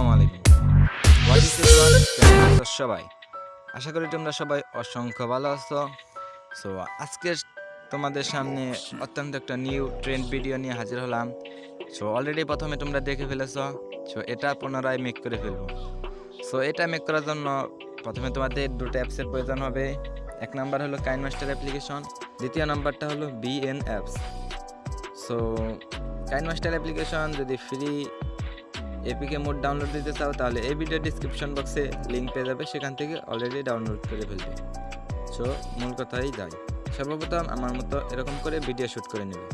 আসসালামু আলাইকুম। সবাই? আশা করি তোমরা সবাই অসংখ্য ভালো আছো। সো আজকে তোমাদের সামনে অত্যন্ত একটা নিউ ট্রেন্ড ভিডিও নিয়ে হাজির হলাম। সো অলরেডি প্রথমে তোমরা দেখে ফেলেছ। সো এটা পুনরায় মেক করে ফেলব। সো এটা মেক করার জন্য প্রথমে তোমাদের দুটো অ্যাপসের প্রয়োজন হবে। এক নাম্বার হলো কাইন মাস্টার অ্যাপ্লিকেশন দ্বিতীয় নাম্বারটা হলো BN apps so kine master application যদি ফ্রি এপিকে মোড ডাউনলোড দিতে চাও, তাহলে এই ভিডিও ডিসক্রিপশন বক্সে লিঙ্ক পেয়ে যাবে, সেখান থেকে অলরেডি ডাউনলোড করে ফেলবে। সো মূল কথাই যাই সর্বপ্রথম আমার মতো এরকম করে ভিডিও শ্যুট করে নেবে।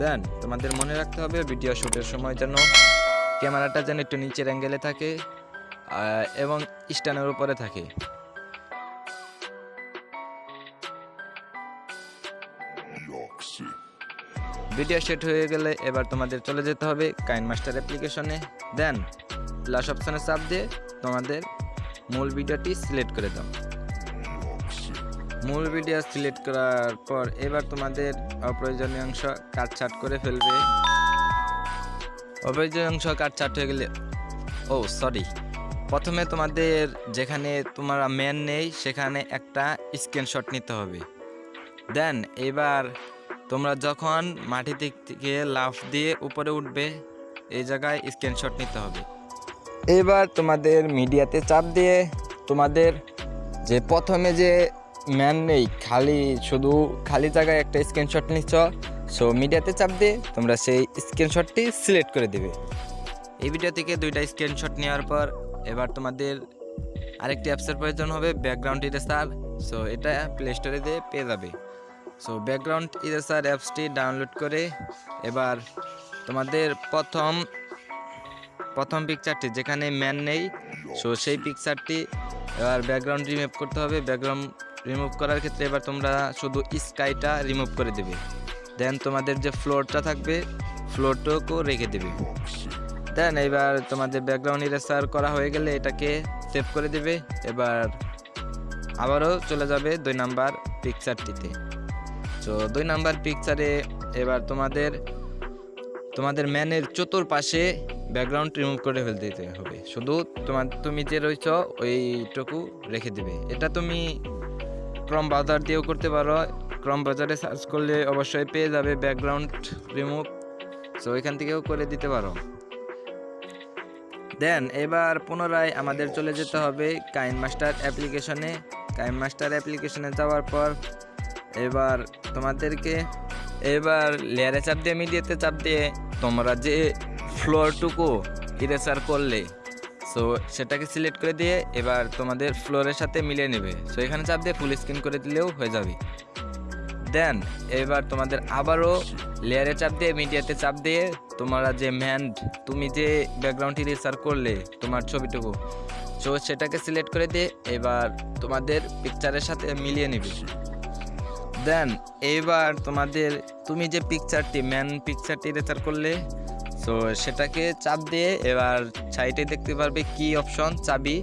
দেন তোমাদের মনে রাখতে হবে ভিডিও শ্যুটের সময় যেন ক্যামেরাটা যেন একটু নিচের অ্যাঙ্গেলে থাকে এবং স্ট্যান্ডের উপরে থাকে। ভিডিও সেট হয়ে গেলে এবার তোমাদের চলে যেতে হবে কাইন মাস্টার অ্যাপ্লিকেশনে। দেন প্লাস অপশনে চাপ দিয়ে তোমাদের মূল ভিডিওটি সিলেক্ট করে দাও। মূল ভিডিও সিলেক্ট করার পর এবার তোমাদের অপ্রয়োজনীয় অংশ কাটছাট করে ফেলবে। অপ্রয়োজনীয় অংশ কাটছাট হয়ে গেলে, ও সরি প্রথমে তোমাদের যেখানে তোমার ম্যান নেই, সেখানে একটা স্ক্রিনশট নিতে হবে। দেন, এবার তোমরা যখন মাটি থেকে লাফ দিয়ে উপরে উঠবে, এই জায়গায় স্ক্রিনশট নিতে হবে। এবার তোমাদের মিডিয়াতে চাপ দিয়ে তোমাদের যে প্রথমে যে ম্যান নেই, খালি শুধু খালি জায়গায় একটা স্ক্রিনশট নিচ্ছ সো মিডিয়াতে চাপ দিয়ে তোমরা সেই স্ক্রিনশটটি সিলেক্ট করে দেবে। এই ভিডিও থেকে দুইটা স্ক্রিনশট নেওয়ার পর এবার তোমাদের আরেকটি অ্যাপসের প্রয়োজন হবে ব্যাকগ্রাউন্ড ইরেসার সো এটা প্লে স্টোরে দিয়ে পেয়ে যাবে। সো ব্যাকগ্রাউন্ড ইরেসার অ্যাপসটি ডাউনলোড করে এবার তোমাদের প্রথম প্রথম পিকচারটি যেখানে ম্যান নেই সো সেই পিকচারটি এবার ব্যাকগ্রাউন্ড রিমুভ করতে হবে। ব্যাকগ্রাউন্ড রিমুভ করার ক্ষেত্রে এবার তোমরা শুধু স্কাইটা রিমুভ করে দেবে। দেন তোমাদের যে ফ্লোরটা থাকবে ফ্লোরটাকেও রেখে দেবে। দেন এবার তোমাদের ব্যাকগ্রাউন্ড ইরেসার করা হয়ে গেলে এটাকে সেভ করে দেবে। এবার আবারও চলে যাবে দুই নাম্বার পিকচারটিতে তো দুই নাম্বার পিকচারে এবার তোমাদের তোমাদের ম্যানের চতুর্পাশে ব্যাকগ্রাউন্ড রিমুভ করে ফেলতে দিতে হবে। শুধু তোমার, তুমি যে রয়েছ, ওইটুকু রেখে দেবে। এটা তুমি ক্রম বাজার দিয়েও করতে পারো। ক্রম বাজারে সার্চ করলে অবশ্যই পেয়ে যাবে ব্যাকগ্রাউন্ড রিমুভ সো এখান থেকেও করে দিতে পারো। দেন এবার পুনরায় আমাদের চলে যেতে হবে কাইন মাস্টার অ্যাপ্লিকেশনে কাইন মাস্টার অ্যাপ্লিকেশনে যাওয়ার পর এবার তোমাদেরকে, এবার লেয়ারে চাপ দিয়ে, মিডিয়াতে চাপ দিয়ে তোমরা যে ফ্লোরটুকু ইরেসার করলে সো সেটাকে সিলেক্ট করে দিয়ে এবার তোমাদের ফ্লোরের সাথে মিলিয়ে নেবে। সো এখানে চাপ দিয়ে ফুল স্ক্রিন করে দিলেও হয়ে যাবে। দেন এবার তোমাদের আবারও লেয়ারে চাপ দিয়ে, মিডিয়াতে চাপ দিয়ে তোমরা যে ম্যান তুমি যে ব্যাকগ্রাউন্ডটি রিসার করলে তোমার ছবিটুকু সো সেটাকে সিলেক্ট করে দিয়ে এবার তোমাদের পিকচারের সাথে মিলিয়ে নেবে। দেন, এইবার তোমাদের, তুমি যে পিকচারটি ম্যান পিকচারটি রেচার করলে সো সেটাকে চাপ দিয়ে এবার সাইডে দেখতে পারবে কি অপশন চাবি।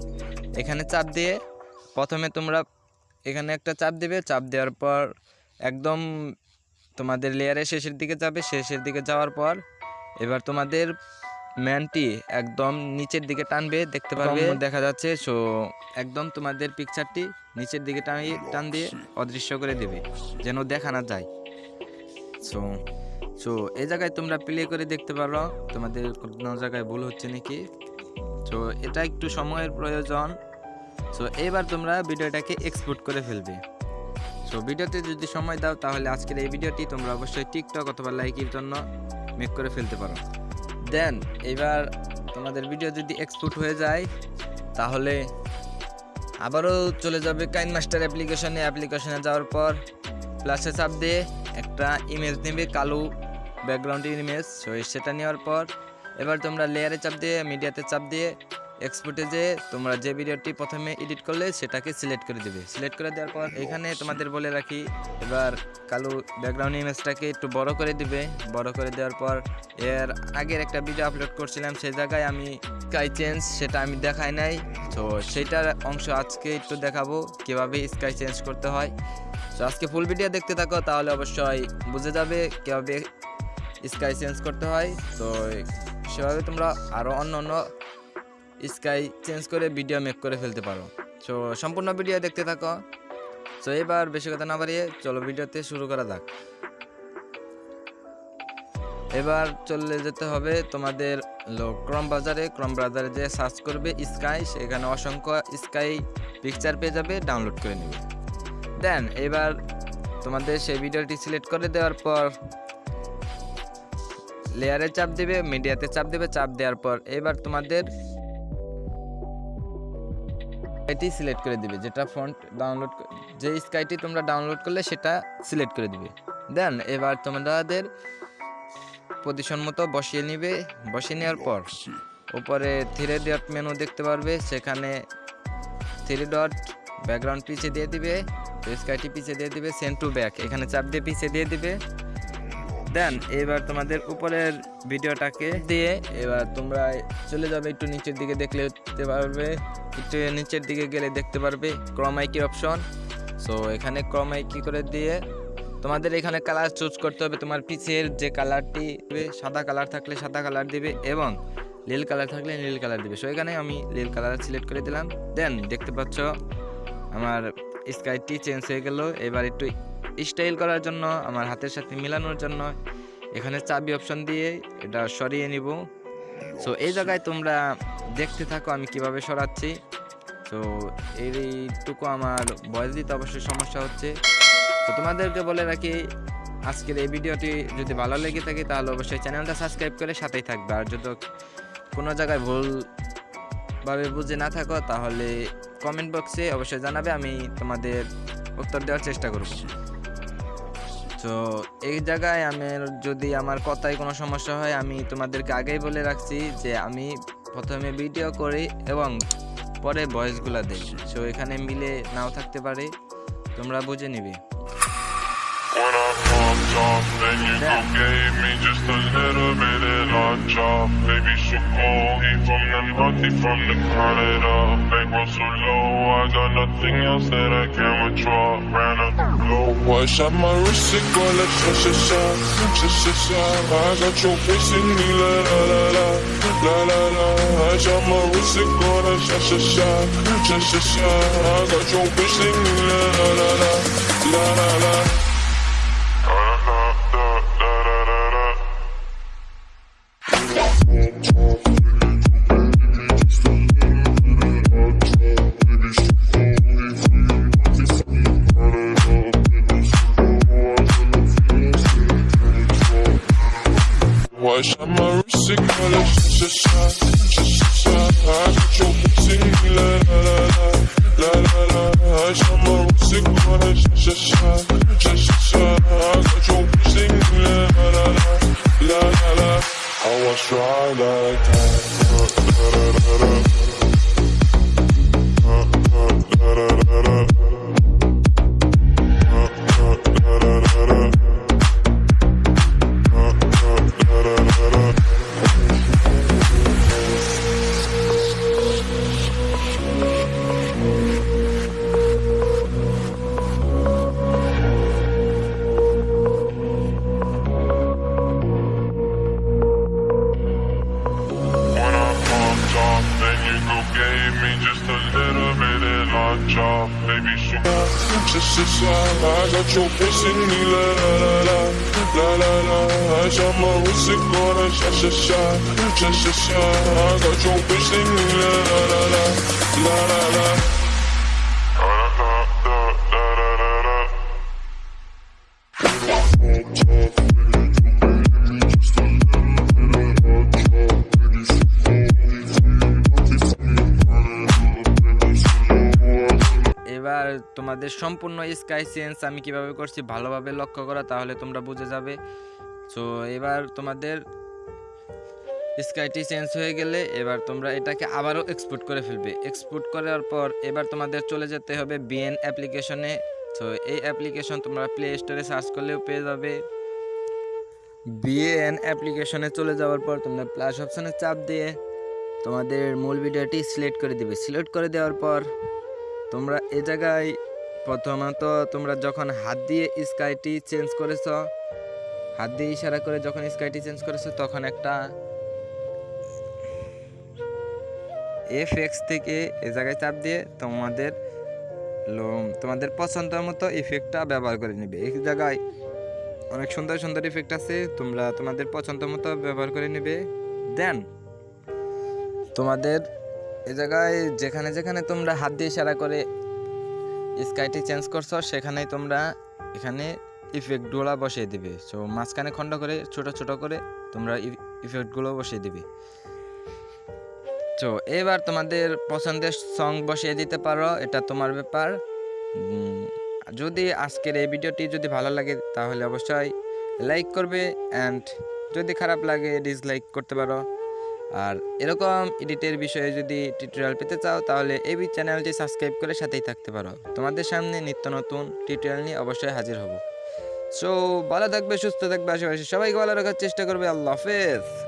এখানে চাপ দিয়ে প্রথমে তোমরা এখানে একটা চাপ দেবে, চাপ দেওয়ার পর একদম তোমাদের লেয়ারের শেষের দিকে যাবে, শেষের দিকে যাওয়ার পর এবার তোমাদের ম্যানটি একদম নিচের দিকে টানবে দেখতে পারবে। দেখা যাচ্ছে সো একদম তোমাদের পিকচারটি নিচের দিকে টানিয়ে টান দিয়ে অদৃশ্য করে দেবে যেন দেখা না যায়। সো সো এই জায়গায় তোমরা প্লে করে দেখতে পারো তোমাদের কোনো জায়গায় ভুল হচ্ছে নাকি? সো এটা একটু সময়ের প্রয়োজন। সো এবার তোমরা ভিডিওটাকে এক্সপোর্ট করে ফেলবে। সো ভিডিওতে যদি সময় দাও তাহলে আজকের এই ভিডিওটি তোমরা অবশ্যই টিকটক অথবা লাইকের জন্য মেক করে ফেলতে পারো। দেন, এবার তোমাদের ভিডিও যদি এক্সপোর্ট হয়ে যায়, তাহলে আবারও চলে যাবে কাইন মাস্টার অ্যাপ্লিকেশনে অ্যাপ্লিকেশনে যাওয়ার পর প্লাসে চাপ দিয়ে একটা ইমেজ নেবে, কালো ব্যাকগ্রাউন্ডের ইমেজ সেটা নেওয়ার পর এবার তোমরা লেয়ারে চাপ দিয়ে মিডিয়াতে চাপ দিয়ে এক্সপোর্টে যে তোমরা যে ভিডিওটি প্রথমে এডিট করলে, সেটাকে সিলেক্ট করে দেবে। সিলেক্ট করে দেওয়ার পর এখানে তোমাদের বলে রাখি, এবার কালো ব্যাকগ্রাউন্ড ইমেজটাকে একটু বড় করে দিবে। বড় করে দেওয়ার পর এর আগের একটা ভিডিও আপলোড করছিলাম, সেই জায়গায় আমি স্কাই চেঞ্জ সেটা আমি দেখাই নাই। তো সেইটার অংশ আজকে একটু দেখাবো, কীভাবে স্কাই চেঞ্জ করতে হয়। তো আজকে ফুল ভিডিও দেখতে থাকো, তাহলে অবশ্যই বুঝে যাবে কীভাবে স্কাই চেঞ্জ করতে হয়। তো সেভাবে তোমরা আরও অন্য অন্য স্কাই চেঞ্জ করে ভিডিও মেক করে ফেলতে পারো। সো সম্পূর্ণ ভিডিও দেখতে থাকো। সো এবার বেশি কথা না বাড়িয়ে চলো ভিডিওতে শুরু করা যাক। এবার চলে যেতে হবে তোমাদের ক্রম বাজারে ক্রম বাজারে যে সার্চ করবে স্কাই, সেখানে অসংখ্য স্কাই পিকচার পেয়ে যাবে ডাউনলোড করে নেবে। দেন এবার তোমাদের সেই ভিডিওটি সিলেক্ট করে দেওয়ার পর লেয়ারে চাপ দেবে মিডিয়াতে চাপ দেবে, চাপ দেওয়ার পর এবার তোমাদের এটি সিলেক্ট করে দিবে যেটা ফন্ট ডাউনলোড যে স্কাইটি তোমরা ডাউনলোড করলে সেটা সিলেক্ট করে দিবে। দেন এবার তোমাদের পজিশন মতো বসিয়ে নিবে। বসিয়ে নেওয়ার পর উপরে থ্রি ডট মেনু দেখতে পারবে সেখানে থ্রি ডট ব্যাকগ্রাউন্ড পিছিয়ে দিয়ে দিবে স্কাইটি পিছিয়ে দিয়ে দিবে সেন্ড টু ব্যাক এখানে চাপ দিয়ে পিছিয়ে দিয়ে দিবে। দেন, এবার তোমাদের উপরের ভিডিওটাকে দিয়ে এবার তোমরা চলে যাবে একটু নিচের দিকে দেখলে দেখতে পারবে, একটু নিচের দিকে গেলে দেখতে পারবে ক্রমাইকি অপশন সো এখানে ক্রমাইকি করে দিয়ে তোমাদের এখানে কালার চুজ করতে হবে, তোমার পিছের যে কালারটি সাদা কালার থাকলে সাদা কালার দিবে এবং নীল কালার থাকলে নীল কালার দিবে। সো এখানে আমি নীল কালার সিলেক্ট করে দিলাম। দেন দেখতে পাচ্ছ, আমার স্কাইটি চেঞ্জ হয়ে গেল। এবার একটু স্টাইল করার জন্য, আমার হাতের সাথে মিলানোর জন্য, এখানে চাবি অপশন দিয়ে এটা সরিয়ে নিব। সো এই জায়গায় তোমরা দেখতে থাকো আমি কীভাবে সরাচ্ছি। তো এইটুকু আমার বয়স দিতে অবশ্যই সমস্যা হচ্ছে। তো তোমাদেরকে বলে রাখি, আজকের এই ভিডিওটি যদি ভালো লেগে থাকে, তাহলে অবশ্যই চ্যানেলটা সাবস্ক্রাইব করে সাথেই থাকবে। আর যদি কোনো জায়গায় ভুলভাবে বুঝে না থাকো, তাহলে কমেন্ট বক্সে অবশ্যই জানাবে, আমি তোমাদের উত্তর দেওয়ার চেষ্টা করব। তো এই জায়গায় আমার যদি আমার কথায় কোনো সমস্যা হয়, আমি তোমাদেরকে আগেই বলে রাখছি যে আমি প্রথমে ভিডিও করি এবং পরে ভয়েসগুলো দিই। সো এখানে মিলে নাও থাকতে পারে। তোমরা বুঝে নিবে। When I popped off, then you Yeah. gave me just a little bit of lunch off. Baby, so cold, he from the north, he from the Canada. Bankroll so low, I got nothing else that I can withdraw. Ran up the low, I shot my wrist, it go like sha sha sha, sha sha sha. I got your face in me, la la la la, la la la. I shot my wrist, it go like sha sha sha, sha sha sha. I got your face in me, la la la la, la la la. Try like that. عشان حاجة تشوفش اني لا لا لا لا لا لا عشان ما وسك وانا شاششا شاششا حاجة تشوفش اني لا لا لا لا لا لا তোমাদের সম্পূর্ণ sky change আমি কীভাবে করছি ভালোভাবে লক্ষ্য করা, তাহলে তোমরা বুঝে যাবে। সো এবার তোমাদের স্কাইটি চেঞ্জ হয়ে গেলে এবার তোমরা এটাকে আবারও এক্সপোর্ট করে ফেলবে। এক্সপোর্ট করার পর এবার তোমাদের চলে যেতে হবে বিএন অ্যাপ্লিকেশনে সো এই অ্যাপ্লিকেশন তোমরা প্লে স্টোরে সার্চ করলেও পেয়ে যাবে। বিএন অ্যাপ্লিকেশনে চলে যাওয়ার পর তোমরা প্লাস অপশানে চাপ দিয়ে তোমাদের মূল ভিডিওটি সিলেক্ট করে দিবে। সিলেক্ট করে দেওয়ার পর তোমরা এ জায়গায় প্রথমত তোমরা যখন হাত দিয়ে স্কাইটি চেঞ্জ করেছ, হাত দিয়ে ইশারা করে যখন স্কাইটি চেঞ্জ করেছ, তখন একটা এফ এক্স থেকে এ জায়গায় চাপ দিয়ে তোমাদের তোমাদের পছন্দ মতো ইফেক্টটা ব্যবহার করে নেবে। এই জায়গায় অনেক সুন্দর সুন্দর ইফেক্ট আছে, তোমরা তোমাদের পছন্দ মতো ব্যবহার করে নেবে। দেন তোমাদের এ জায়গায় যেখানে যেখানে তোমরা হাত দিয়ে ইশারা করে স্কাইটি চেঞ্জ করছ, সেখানেই তোমরা এখানে ইফেক্টগুলো বসিয়ে দিবে। সো মাঝখানে খণ্ড করে, ছোট ছোট করে তোমরা ইফেক্টগুলো বসিয়ে দিবে। তো এবার তোমাদের পছন্দের সং বসিয়ে দিতে পারো, এটা তোমার ব্যাপার। যদি আজকের এই ভিডিওটি যদি ভালো লাগে, তাহলে অবশ্যই লাইক করবে অ্যান্ড যদি খারাপ লাগে ডিসলাইক করতে পারো। আর এরকম এডিটের বিষয়ে যদি টিউটোরিয়াল পেতে চাও, তাহলে এবি চ্যানেলটি সাবস্ক্রাইব করে সাথেই থাকতে পারো। তোমাদের সামনে নিত্য নতুন টিউটোরিয়াল নিয়ে অবশ্যই হাজির হব। সো ভালো থাকবে, সুস্থ থাকবে, আশেপাশে সবাইকে ভালো রাখার চেষ্টা করবে। আল্লাহ হাফেজ।